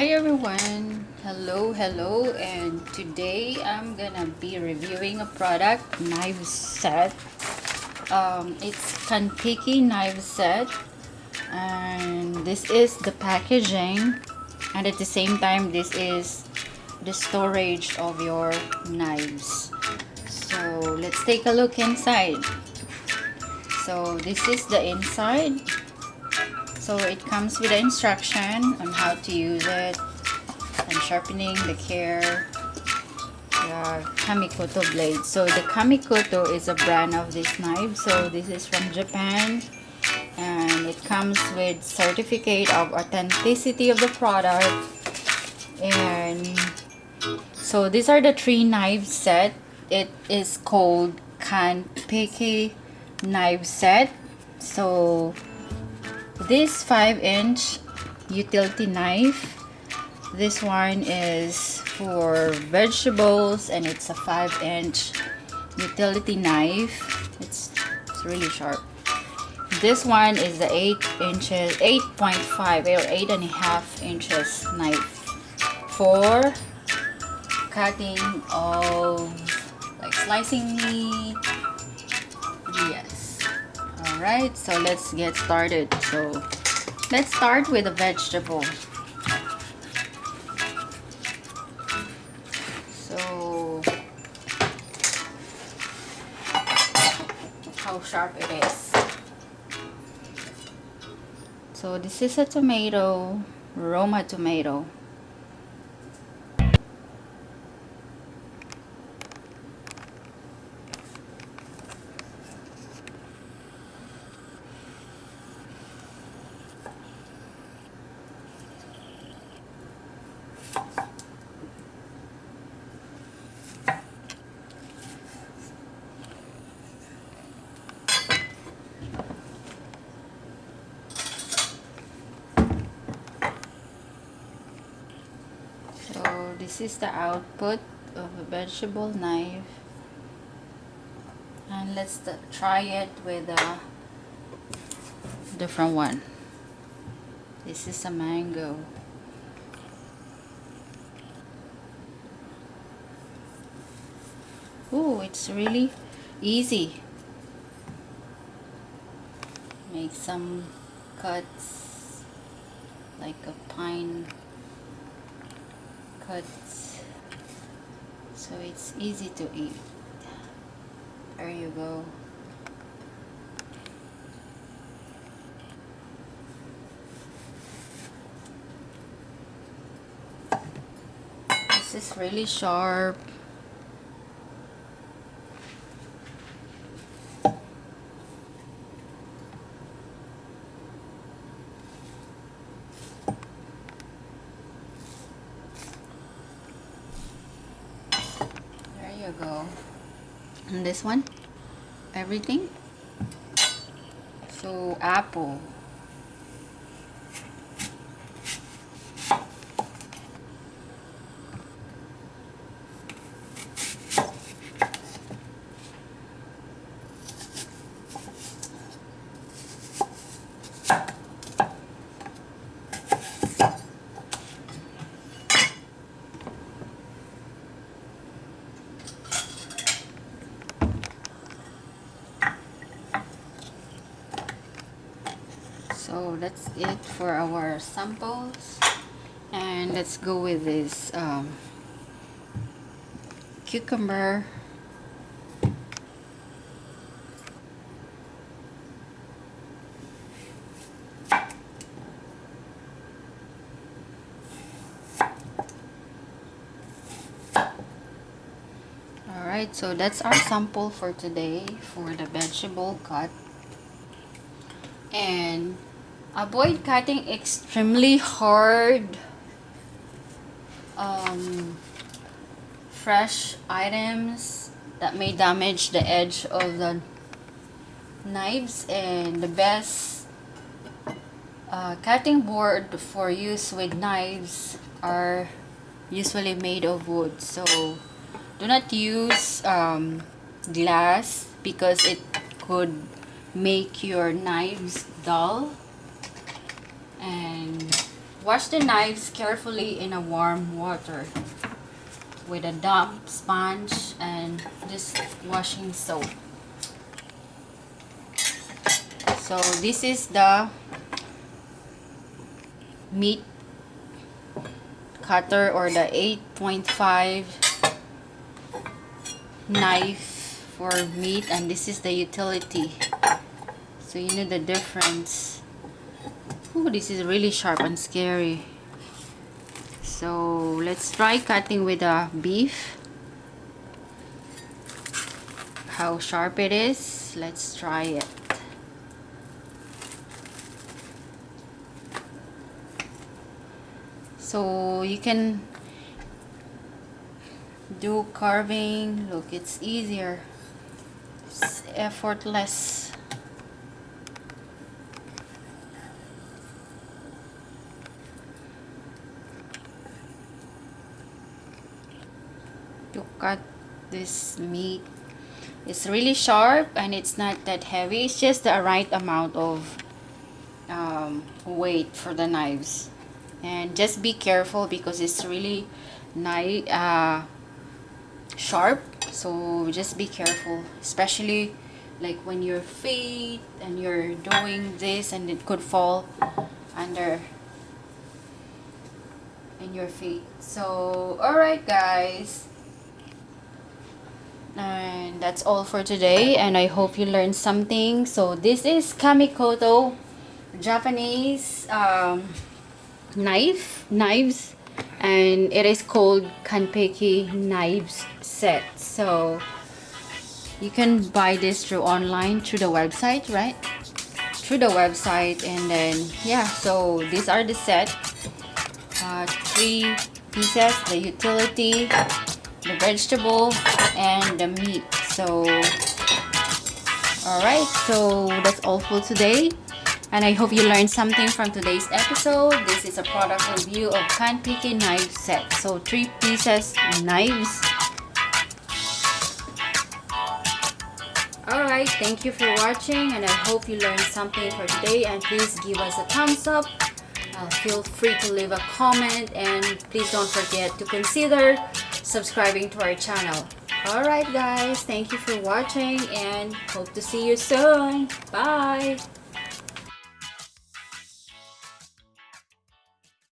Hi everyone! Hello, hello! And today I'm gonna be reviewing a product, knife set. Um, it's Kanpeki knife set. And this is the packaging. And at the same time, this is the storage of your knives. So let's take a look inside. So this is the inside so it comes with the instruction on how to use it and sharpening the care the Kamikoto blade. So the Kamikoto is a brand of this knife. So this is from Japan and it comes with certificate of authenticity of the product and so these are the three knife set it is called kanpeki knife set so this 5 inch utility knife this one is for vegetables and it's a 5 inch utility knife. It's, it's really sharp. This one is the 8 inches 8.5 or 8 and a half inches knife for cutting of like slicing meat. Yes Alright, so let's get started. So, let's start with a vegetable. So, how sharp it is. So, this is a tomato, Roma tomato. This is the output of a vegetable knife. And let's try it with a different one. This is a mango. Oh it's really easy. Make some cuts like a pine cuts so it's easy to eat. There you go. This is really sharp you go and this one? Everything? So apple so that's it for our samples and let's go with this um, cucumber Alright, so that's our sample for today for the vegetable cut. And avoid cutting extremely hard um, fresh items that may damage the edge of the knives and the best uh, cutting board for use with knives are usually made of wood. So do not use um, glass because it could make your knives dull and wash the knives carefully in a warm water with a damp sponge and this washing soap. So this is the meat cutter or the 8.5 knife for meat and this is the utility so you know the difference Ooh, this is really sharp and scary. So let's try cutting with a beef. How sharp it is let's try it. So you can do carving. Look it's easier. It's effortless to cut this meat it's really sharp and it's not that heavy. It's just the right amount of um, weight for the knives. And just be careful because it's really nice uh, sharp. So just be careful especially like when your feet and you're doing this and it could fall under in your feet. So alright guys and that's all for today and I hope you learned something. So this is Kamikoto Japanese um, knife knives and it is called Kanpeki knives set. So you can buy this through online through the website right? Through the website and then yeah so these are the set. Uh, three pieces the utility the vegetable and the meat so all right so that's all for today and I hope you learned something from today's episode. This is a product review of Kanpeki knife set. So three pieces knives. Alright, thank you for watching and I hope you learned something for today and please give us a thumbs up. Uh, feel free to leave a comment and please don't forget to consider subscribing to our channel. Alright guys, thank you for watching and hope to see you soon. Bye!